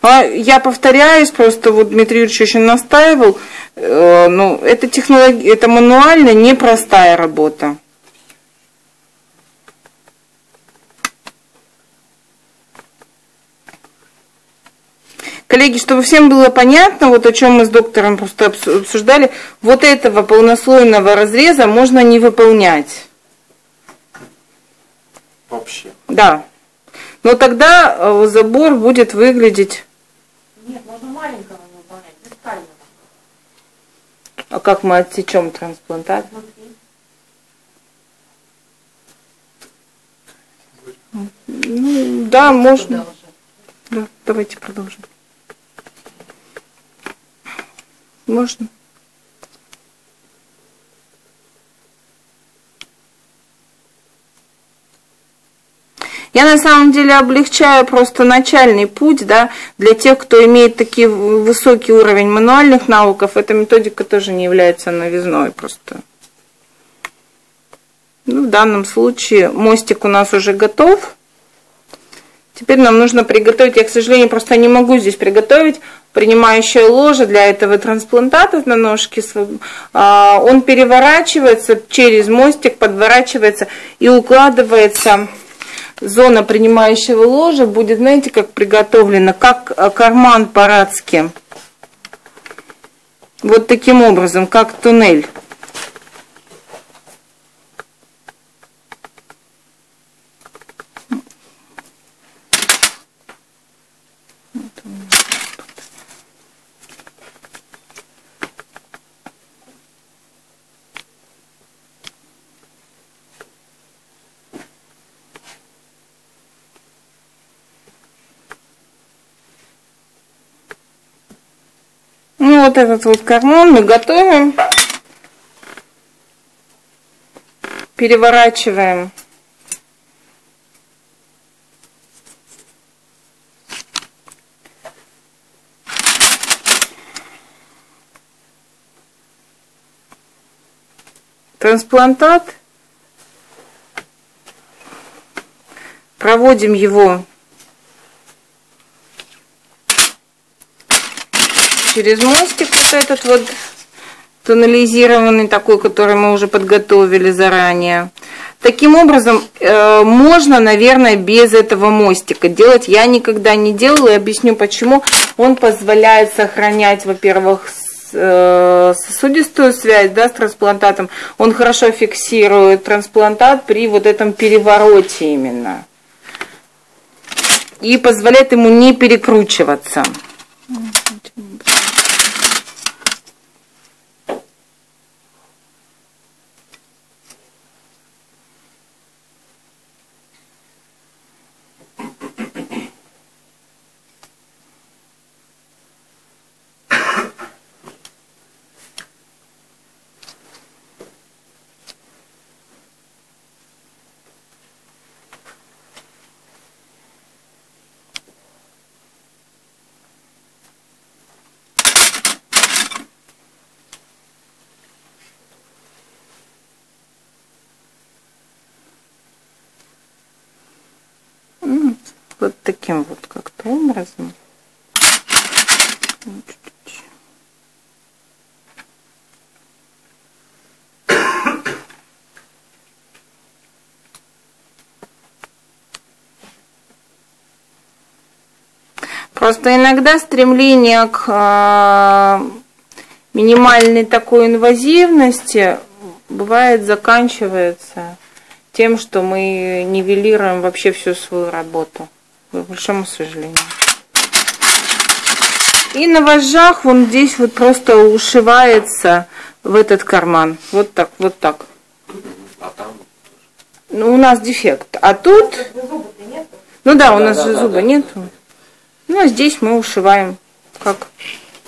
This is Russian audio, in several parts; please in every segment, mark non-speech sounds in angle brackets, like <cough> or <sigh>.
А я повторяюсь, просто вот Дмитрий Юрьевич очень настаивал, э, ну, это технология, это мануально непростая работа. Коллеги, чтобы всем было понятно, вот о чем мы с доктором просто обсуждали, вот этого полнослойного разреза можно не выполнять. Вообще. Да. Но тогда э, забор будет выглядеть... Нет, можно маленького выполнять, без кального. А как мы отсечем трансплантат? Ну, да, можно. Да, давайте продолжим. Можно. Я на самом деле облегчаю просто начальный путь, да, для тех, кто имеет такие высокий уровень мануальных навыков, эта методика тоже не является новизной просто. Ну, в данном случае мостик у нас уже готов. Теперь нам нужно приготовить, я, к сожалению, просто не могу здесь приготовить принимающее ложе для этого трансплантата на ножке. А, он переворачивается через мостик, подворачивается и укладывается зона принимающего ложа будет, знаете, как приготовлена, как карман по-радски. Вот таким образом, как туннель. Вот этот вот карман мы готовим. Переворачиваем. Трансплантат. Проводим его через мостик вот этот вот тоннализированный такой, который мы уже подготовили заранее. Таким образом, э, можно, наверное, без этого мостика делать. Я никогда не делала и объясню почему. Он позволяет сохранять, во-первых, э, сосудистую связь да, с трансплантатом. Он хорошо фиксирует трансплантат при вот этом перевороте именно. И позволяет ему не перекручиваться. Вот таким вот как-то образом. Просто иногда стремление к э, минимальной такой инвазивности бывает заканчивается тем, что мы нивелируем вообще всю свою работу к большому сожалению. И на вожжах он здесь вот просто ушивается в этот карман. Вот так, вот так. А там? Ну, у нас дефект. А тут... Ну да, у нас да, же да, зуба да, нету. Ну, а здесь мы ушиваем. Как?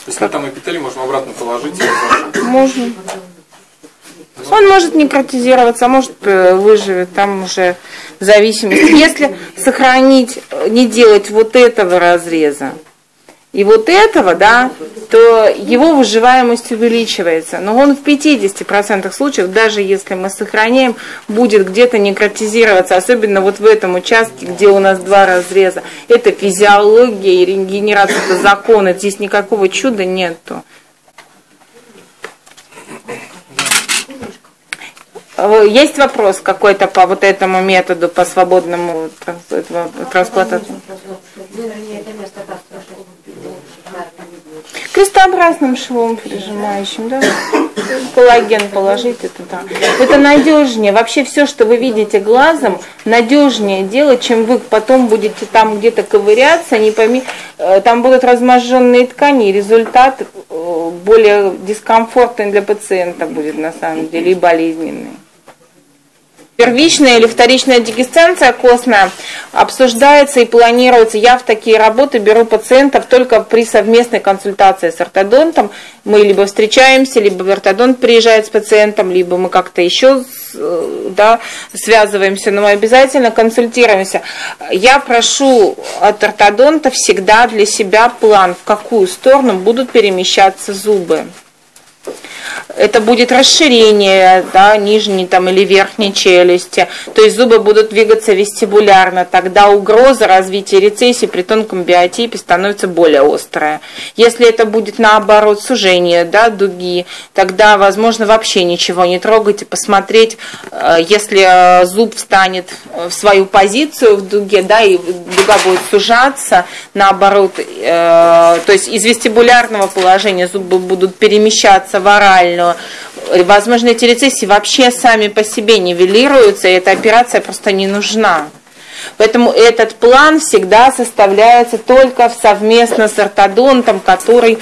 Если как? там эпителий, можно обратно положить. Можно. Он может некротизироваться, а может э, выживет, там уже в зависимости. Если сохранить, не делать вот этого разреза и вот этого, да, то его выживаемость увеличивается. Но он в 50% случаев, даже если мы сохраняем, будет где-то некротизироваться, особенно вот в этом участке, где у нас два разреза. Это физиология и регенерация, это законы, здесь никакого чуда нету. Есть вопрос какой-то по вот этому методу, по свободному трансплантации? Крестообразным швом прижимающим, да? Коллаген положить, это да. Это надежнее. Вообще все, что вы видите глазом, надежнее делать, чем вы потом будете там где-то ковыряться, не пойми, э, там будут разможженные ткани, и результат э, более дискомфортный для пациента будет на самом деле и болезненный первичная или вторичная дегесценция костная обсуждается и планируется. Я в такие работы беру пациентов только при совместной консультации с ортодонтом. Мы либо встречаемся, либо ортодонт приезжает с пациентом, либо мы как-то еще э, да, связываемся, но мы обязательно консультируемся. Я прошу от ортодонта всегда для себя план, в какую сторону будут перемещаться зубы это будет расширение да, нижней там, или верхней челюсти, то есть зубы будут двигаться вестибулярно, тогда угроза развития рецессии при тонком биотипе становится более острая. Если это будет наоборот сужение да, дуги, тогда, возможно, вообще ничего не трогать и посмотреть, э, если э, зуб встанет в свою позицию в дуге, да, и дуга будет сужаться, наоборот, э, то есть из вестибулярного положения зубы будут перемещаться в оральную, возможно, эти рецессии вообще сами по себе нивелируются, и эта операция просто не нужна. Поэтому этот план всегда составляется только совместно с ортодонтом, который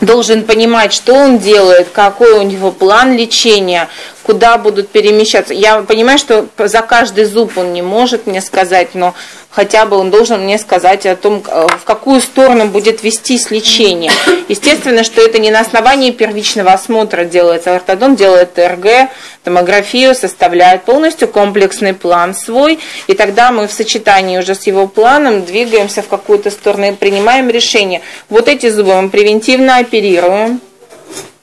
должен понимать, что он делает, какой у него план лечения, куда будут перемещаться. Я понимаю, что за каждый зуб он не может мне сказать, но хотя бы он должен мне сказать о том, э, в какую сторону будет вестись лечение. Естественно, что это не на основании первичного осмотра делается. Ортодон делает ТРГ, томографию, составляет полностью комплексный план свой, и тогда мы в сочетании уже с его планом двигаемся в какую-то сторону и принимаем решение. Вот эти зубы мы превентивно оперируем,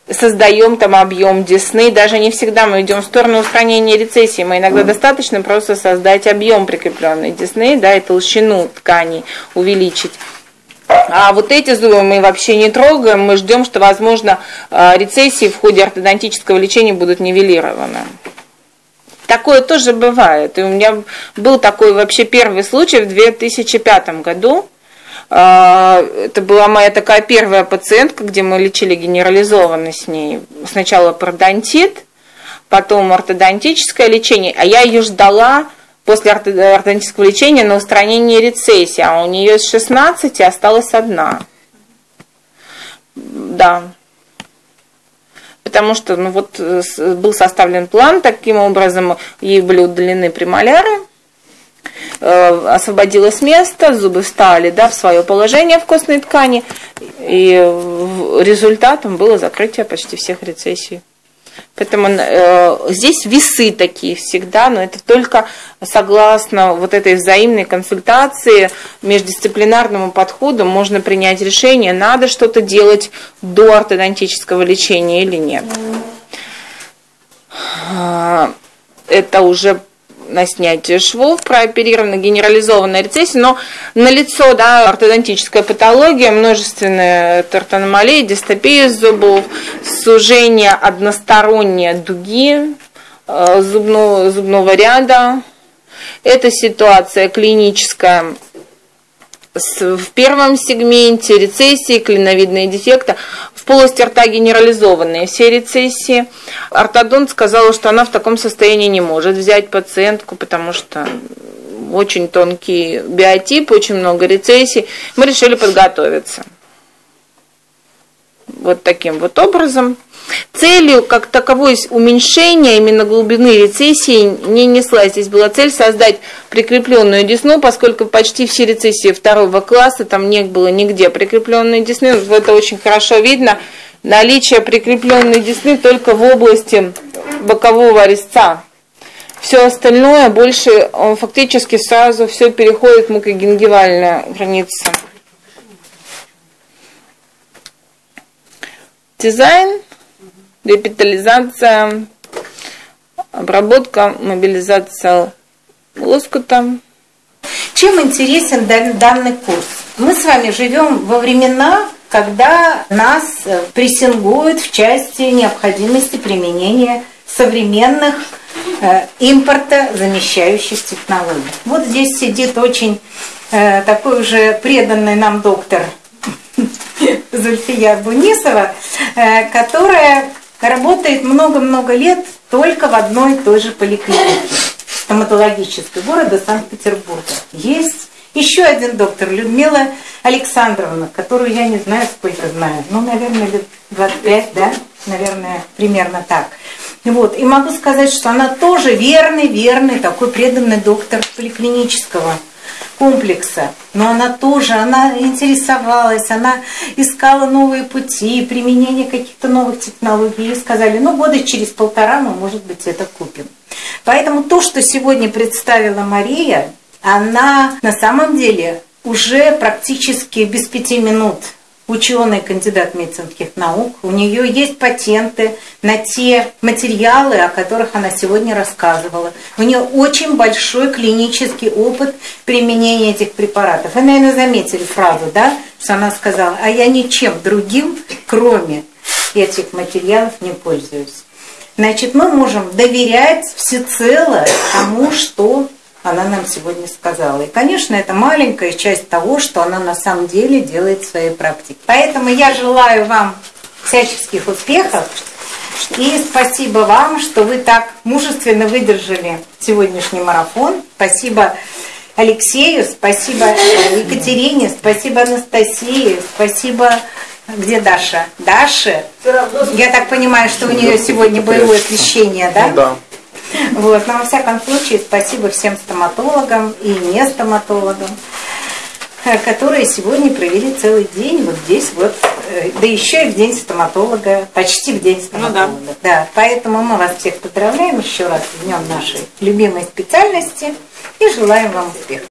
создаем там объем десны, даже не всегда мы идем в сторону устранения рецессии, мы иногда достаточно просто создать объем прикрепленной десны, да, и толщину тканей увеличить. А вот эти зубы мы вообще не трогаем, мы ждем, что, возможно, а, рецессии в ходе ортодонтического лечения будут нивелированы. Такое тоже бывает. И у меня был такой вообще первый случай в 2005 году. А, это была моя такая первая пациентка, где мы лечили генерализованно с ней. Сначала пародонтит, потом ортодонтическое лечение, а я ее ждала после ортодонтического лечения на устранение рецессии, а у нее из 16 осталась одна. Да. Потому что ну, вот, э, был составлен план, таким образом ей были удалены премоляры, освободилось место, зубы встали да, в свое положение в костной ткани, и результатом было закрытие почти всех рецессий. Поэтому э, здесь весы такие всегда, но это только согласно вот этой взаимной консультации, междисциплинарному подходу можно принять решение, надо что-то делать до ортодонтического лечения или нет. А, это уже на снятие швов, прооперирована генерализованная рецессия, но на лицо, да, ортодонтическая патология, множественные тартаномалии, дистопия зубов, сужение односторонние дуги э, зубного, зубного ряда. Это ситуация клиническая в первом сегменте рецессии, клиновидные дефекты, полости рта генерализованные все рецессии. Ортодонт сказала, что она в таком состоянии не может взять пациентку, потому что очень тонкий биотип, очень много рецессий. Мы решили подготовиться. Вот таким вот образом. Целью, как таковой, уменьшения именно глубины рецессии не несла. Здесь была цель создать прикрепленную десну, поскольку почти все рецессии второго класса, там не было нигде прикрепленной десны. Это очень хорошо видно. Наличие прикрепленной десны только в области бокового резца. Все остальное больше, он фактически сразу все переходит в мукогенгивальную границу. дизайн, репитализация, обработка, мобилизация лоскута. Чем интересен данный курс? Мы с вами живем во времена, когда нас э, прессингуют в части необходимости применения современных э, импорта замещающих технологий. Вот здесь сидит очень э, такой уже преданный нам доктор <laughs> Зульфия Бунисова, э, которая работает много-много лет только в одной и той же поликлинике стоматологической города Санкт-Петербурга. Есть еще один доктор, Людмила Александровна, которую я не знаю, сколько знаю. Ну, наверное, лет 25, да? Наверное, примерно так. Вот. И могу сказать, что она тоже верный, верный, такой преданный доктор поликлинического комплекса. Но она тоже, она интересовалась, она искала новые пути, применение каких-то новых технологий. И сказали, ну, года через полтора мы, может быть, это купим. Поэтому то, что сегодня представила Мария, она на самом деле уже практически без пяти минут ученый, кандидат медицинских наук. У нее есть патенты на те материалы, о которых она сегодня рассказывала. У нее очень большой клинический опыт применения этих препаратов. Вы, наверное, заметили фразу, да, что она сказала, а я ничем другим, кроме этих материалов, не пользуюсь. Значит, мы можем доверять всецело тому, что она нам сегодня сказала. И, конечно, это маленькая часть того, что она на самом деле делает в своей практике. Поэтому я желаю вам всяческих успехов. И спасибо вам, что вы так мужественно выдержали сегодняшний марафон. Спасибо Алексею, спасибо Екатерине, спасибо Анастасии, спасибо... Где Даша? Даша? Я так понимаю, что у нее сегодня боевое крещение, да? Ну, да. Вот. Но во всяком случае, спасибо всем стоматологам и не стоматологам, э, которые сегодня провели целый день вот здесь вот, э, да еще и в день стоматолога, почти в день стоматолога. Ну, да. да. Поэтому мы вас всех поздравляем еще раз в днем нашей любимой специальности и желаем вам успехов.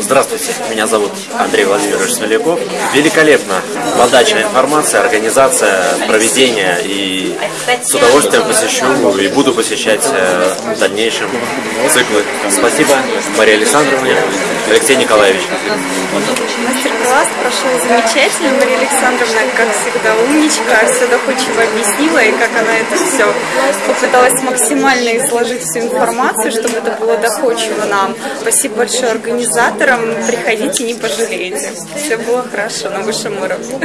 Здравствуйте, меня зовут Андрей Владимирович Смоляков. Великолепно. Подача информации, организация, проведение. И с удовольствием посещу и буду посещать э, в дальнейшем циклы. Спасибо Марии Александровне, Алексей Николаевич. Мастер-класс прошел замечательно. Мария Александровна, как всегда, умничка, все доходчиво объяснила, и как она это все попыталась максимально изложить всю информацию, чтобы это было доходчиво нам. Спасибо большое организаторам. Приходите, не пожалеете. Все было хорошо на высшем уровне.